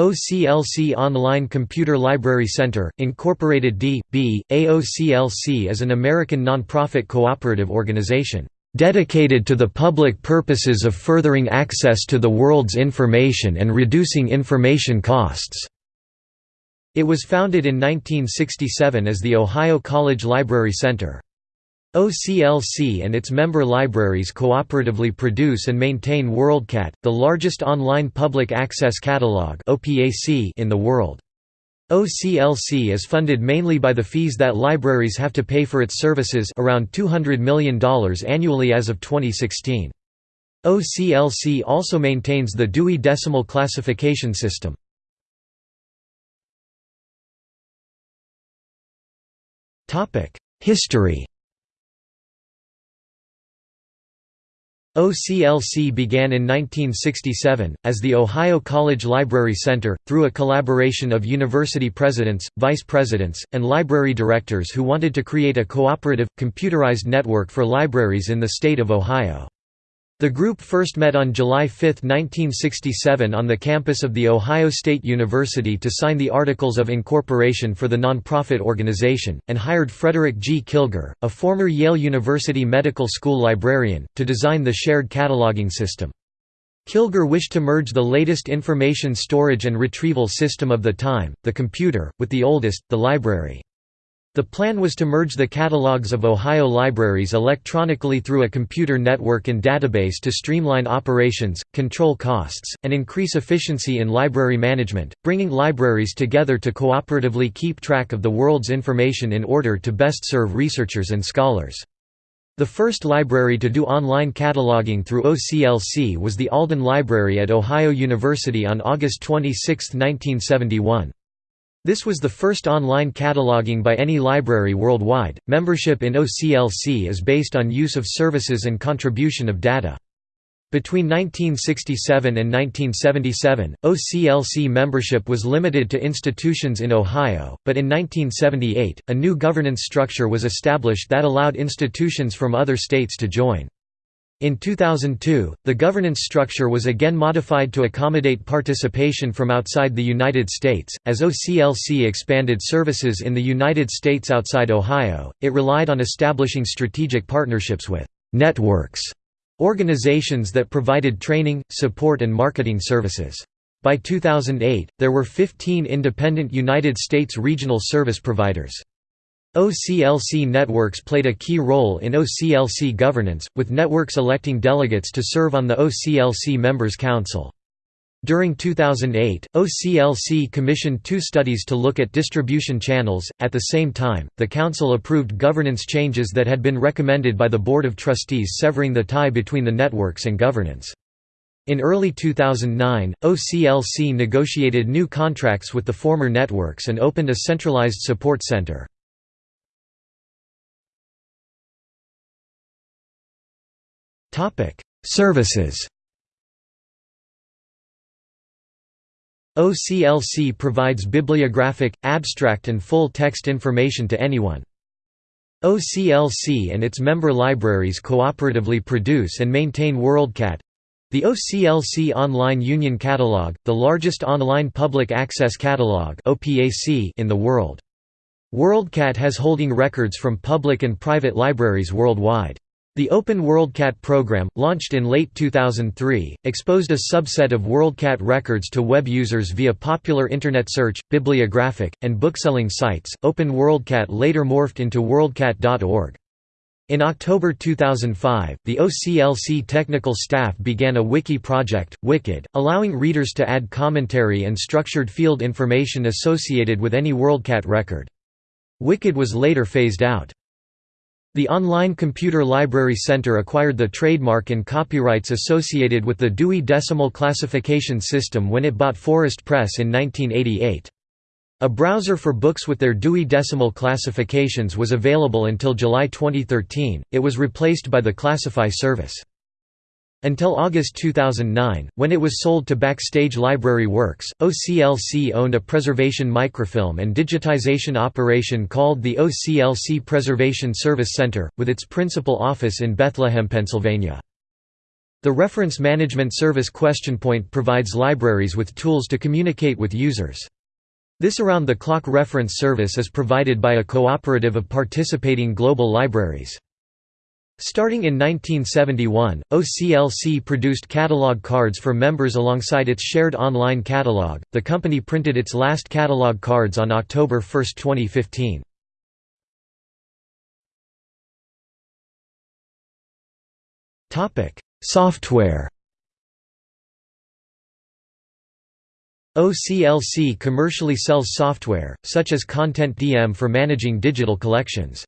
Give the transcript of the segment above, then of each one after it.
OCLC Online Computer Library Center, Incorporated D.B. AOCLC is an American nonprofit cooperative organization, "...dedicated to the public purposes of furthering access to the world's information and reducing information costs." It was founded in 1967 as the Ohio College Library Center. OCLC and its member libraries cooperatively produce and maintain WorldCat, the largest online public access catalog in the world. OCLC is funded mainly by the fees that libraries have to pay for its services around $200 million annually as of 2016. OCLC also maintains the Dewey Decimal Classification System. History OCLC began in 1967, as the Ohio College Library Center, through a collaboration of university presidents, vice presidents, and library directors who wanted to create a cooperative, computerized network for libraries in the state of Ohio. The group first met on July 5, 1967 on the campus of The Ohio State University to sign the Articles of Incorporation for the nonprofit organization, and hired Frederick G. Kilgour, a former Yale University Medical School librarian, to design the shared cataloging system. Kilgour wished to merge the latest information storage and retrieval system of the time, the computer, with the oldest, the library. The plan was to merge the catalogs of Ohio libraries electronically through a computer network and database to streamline operations, control costs, and increase efficiency in library management, bringing libraries together to cooperatively keep track of the world's information in order to best serve researchers and scholars. The first library to do online cataloging through OCLC was the Alden Library at Ohio University on August 26, 1971. This was the first online cataloging by any library worldwide. Membership in OCLC is based on use of services and contribution of data. Between 1967 and 1977, OCLC membership was limited to institutions in Ohio, but in 1978, a new governance structure was established that allowed institutions from other states to join. In 2002, the governance structure was again modified to accommodate participation from outside the United States. As OCLC expanded services in the United States outside Ohio, it relied on establishing strategic partnerships with networks, organizations that provided training, support, and marketing services. By 2008, there were 15 independent United States regional service providers. OCLC networks played a key role in OCLC governance, with networks electing delegates to serve on the OCLC Members' Council. During 2008, OCLC commissioned two studies to look at distribution channels. At the same time, the Council approved governance changes that had been recommended by the Board of Trustees, severing the tie between the networks and governance. In early 2009, OCLC negotiated new contracts with the former networks and opened a centralized support center. Services OCLC provides bibliographic, abstract and full-text information to anyone. OCLC and its member libraries cooperatively produce and maintain WorldCat—the OCLC Online Union Catalog, the largest online public access catalog in the world. WorldCat has holding records from public and private libraries worldwide. The Open WorldCat program, launched in late 2003, exposed a subset of WorldCat records to web users via popular Internet search, bibliographic, and bookselling sites. Open WorldCat later morphed into WorldCat.org. In October 2005, the OCLC technical staff began a wiki project, WikiD, allowing readers to add commentary and structured field information associated with any WorldCat record. WikiD was later phased out. The Online Computer Library Center acquired the trademark and copyrights associated with the Dewey Decimal Classification System when it bought Forest Press in 1988. A browser for books with their Dewey Decimal classifications was available until July 2013, it was replaced by the Classify service. Until August 2009, when it was sold to Backstage Library Works, OCLC owned a preservation microfilm and digitization operation called the OCLC Preservation Service Center, with its principal office in Bethlehem, Pennsylvania. The Reference Management Service QuestionPoint provides libraries with tools to communicate with users. This around-the-clock reference service is provided by a cooperative of participating global libraries. Starting in 1971, OCLC produced catalog cards for members alongside its shared online catalog. The company printed its last catalog cards on October 1, 2015. Topic: Software OCLC commercially sells software, such as Content DM for managing digital collections.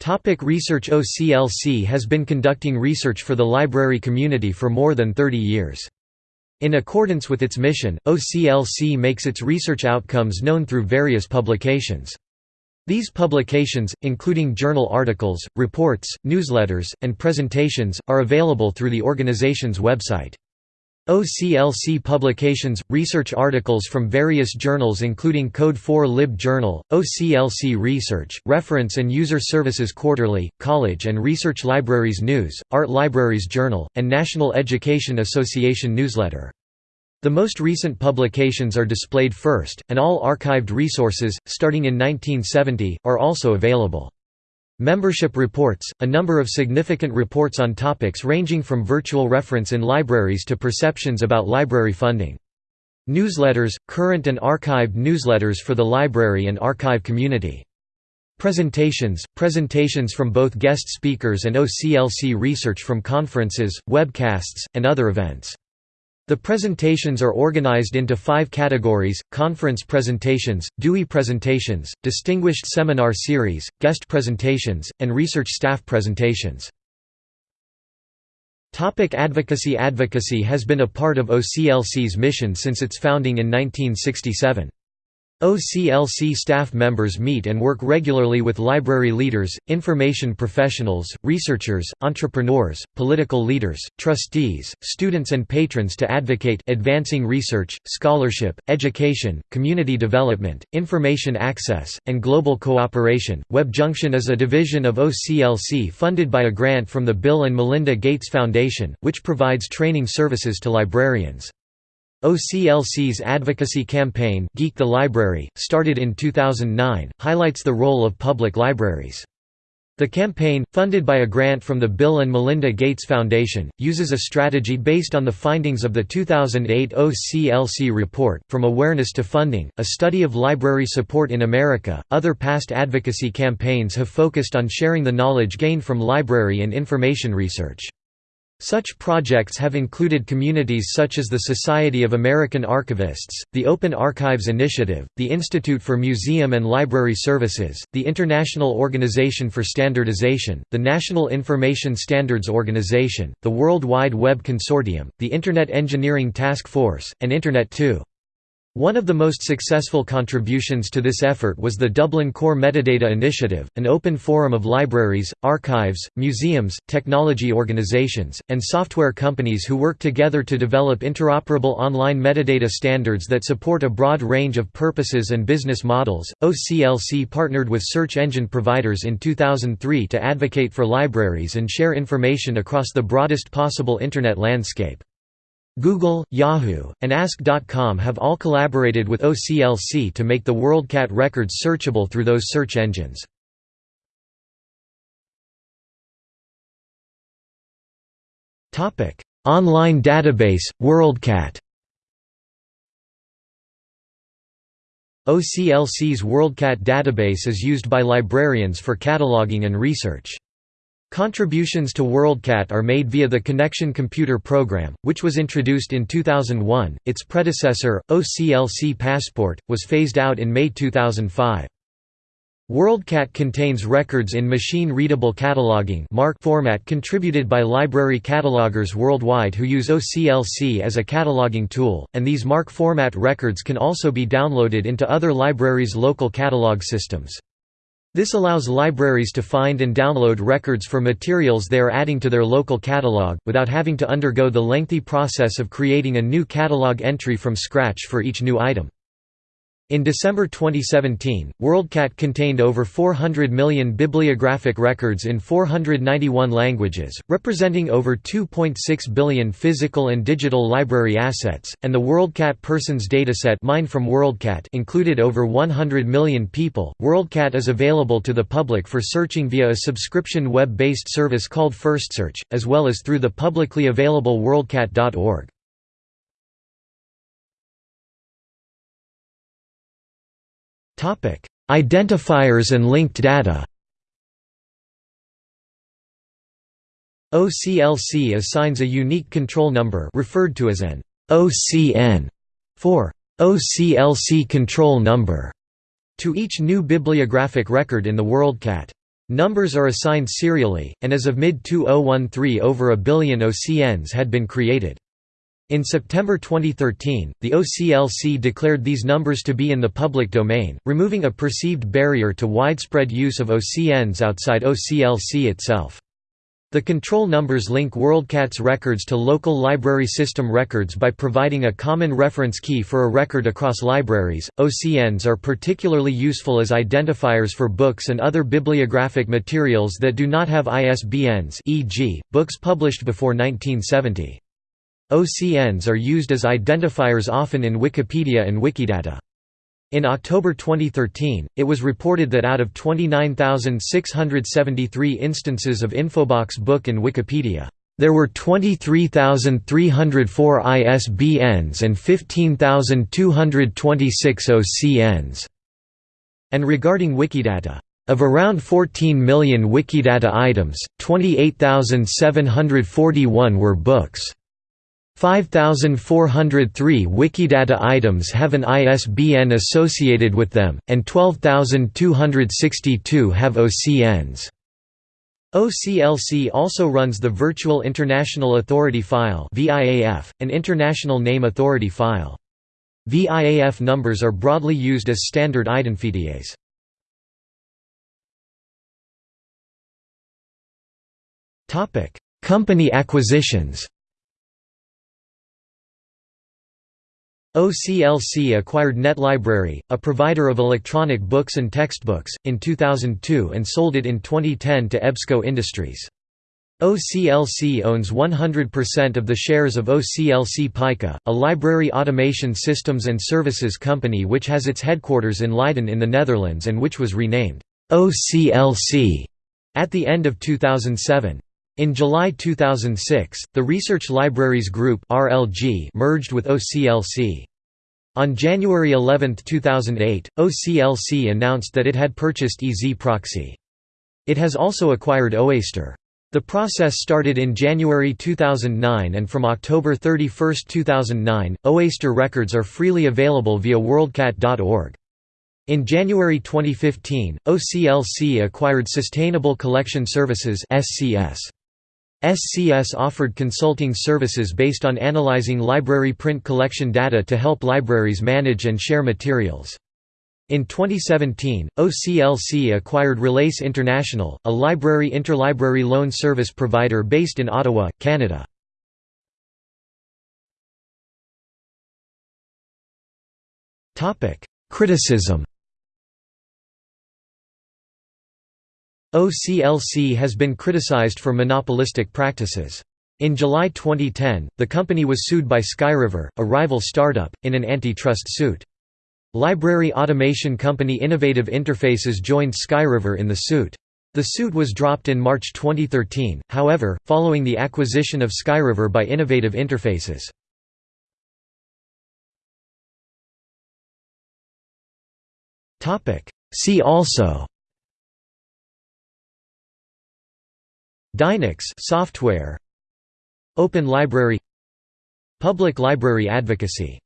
Topic research OCLC has been conducting research for the library community for more than 30 years. In accordance with its mission, OCLC makes its research outcomes known through various publications. These publications, including journal articles, reports, newsletters, and presentations, are available through the organization's website. OCLC publications, research articles from various journals including Code 4 Lib Journal, OCLC Research, Reference and User Services Quarterly, College and Research Libraries News, Art Libraries Journal, and National Education Association Newsletter. The most recent publications are displayed first, and all archived resources, starting in 1970, are also available. Membership reports, a number of significant reports on topics ranging from virtual reference in libraries to perceptions about library funding. Newsletters, current and archived newsletters for the library and archive community. Presentations, presentations from both guest speakers and OCLC research from conferences, webcasts, and other events. The presentations are organized into five categories, conference presentations, Dewey presentations, distinguished seminar series, guest presentations, and research staff presentations. Topic advocacy Advocacy has been a part of OCLC's mission since its founding in 1967. OCLC staff members meet and work regularly with library leaders, information professionals, researchers, entrepreneurs, political leaders, trustees, students and patrons to advocate advancing research, scholarship, education, community development, information access, and global cooperation. WebJunction is a division of OCLC funded by a grant from the Bill and Melinda Gates Foundation, which provides training services to librarians. OCLC's advocacy campaign Geek the Library, started in 2009, highlights the role of public libraries. The campaign, funded by a grant from the Bill and Melinda Gates Foundation, uses a strategy based on the findings of the 2008 OCLC report, From Awareness to Funding, a study of library support in America. Other past advocacy campaigns have focused on sharing the knowledge gained from library and information research. Such projects have included communities such as the Society of American Archivists, the Open Archives Initiative, the Institute for Museum and Library Services, the International Organization for Standardization, the National Information Standards Organization, the World Wide Web Consortium, the Internet Engineering Task Force, and Internet 2. One of the most successful contributions to this effort was the Dublin Core Metadata Initiative, an open forum of libraries, archives, museums, technology organizations, and software companies who work together to develop interoperable online metadata standards that support a broad range of purposes and business models. OCLC partnered with search engine providers in 2003 to advocate for libraries and share information across the broadest possible Internet landscape. Google, Yahoo, and Ask.com have all collaborated with OCLC to make the WorldCat records searchable through those search engines. Online database, WorldCat OCLC's WorldCat database is used by librarians for cataloging and research. Contributions to WorldCat are made via the Connexion Computer program, which was introduced in 2001. Its predecessor, OCLC Passport, was phased out in May 2005. WorldCat contains records in machine-readable cataloging format contributed by library catalogers worldwide who use OCLC as a cataloging tool, and these MARC format records can also be downloaded into other libraries' local catalog systems. This allows libraries to find and download records for materials they are adding to their local catalog, without having to undergo the lengthy process of creating a new catalog entry from scratch for each new item. In December 2017, WorldCat contained over 400 million bibliographic records in 491 languages, representing over 2.6 billion physical and digital library assets, and the WorldCat Persons dataset mined from WorldCat included over 100 million people. WorldCat is available to the public for searching via a subscription web-based service called FirstSearch, as well as through the publicly available worldcat.org. Identifiers and linked data OCLC assigns a unique control number referred to as an OCN for OCLC control number to each new bibliographic record in the WorldCat. Numbers are assigned serially, and as of mid-2013 over a billion OCNs had been created. In September 2013, the OCLC declared these numbers to be in the public domain, removing a perceived barrier to widespread use of OCNs outside OCLC itself. The control numbers link WorldCat's records to local library system records by providing a common reference key for a record across libraries. OCNs are particularly useful as identifiers for books and other bibliographic materials that do not have ISBNs, e.g., books published before 1970. OCNs are used as identifiers often in Wikipedia and Wikidata. In October 2013, it was reported that out of 29,673 instances of Infobox book in Wikipedia, there were 23,304 ISBNs and 15,226 OCNs. And regarding Wikidata, of around 14 million Wikidata items, 28,741 were books. 5,403 Wikidata items have an ISBN associated with them, and 12,262 have OCNs. OCLC also runs the Virtual International Authority File an International Name Authority file. VIAF numbers are broadly used as standard identifiers. Company acquisitions OCLC acquired NetLibrary, a provider of electronic books and textbooks, in 2002 and sold it in 2010 to EBSCO Industries. OCLC owns 100% of the shares of OCLC Pica, a library automation systems and services company which has its headquarters in Leiden in the Netherlands and which was renamed OCLC at the end of 2007. In July 2006, the Research Libraries Group (RLG) merged with OCLC. On January 11, 2008, OCLC announced that it had purchased EZproxy. It has also acquired OAIster. The process started in January 2009 and from October 31, 2009, OAIster records are freely available via worldcat.org. In January 2015, OCLC acquired Sustainable Collection Services SCS. SCS offered consulting services based on analyzing library print collection data to help libraries manage and share materials. In 2017, OCLC acquired Relais International, a library interlibrary loan service provider based in Ottawa, Canada. Criticism OCLC has been criticized for monopolistic practices. In July 2010, the company was sued by Skyriver, a rival startup, in an antitrust suit. Library automation company Innovative Interfaces joined Skyriver in the suit. The suit was dropped in March 2013, however, following the acquisition of Skyriver by Innovative Interfaces. See also Dynix software. Open Library. Public Library Advocacy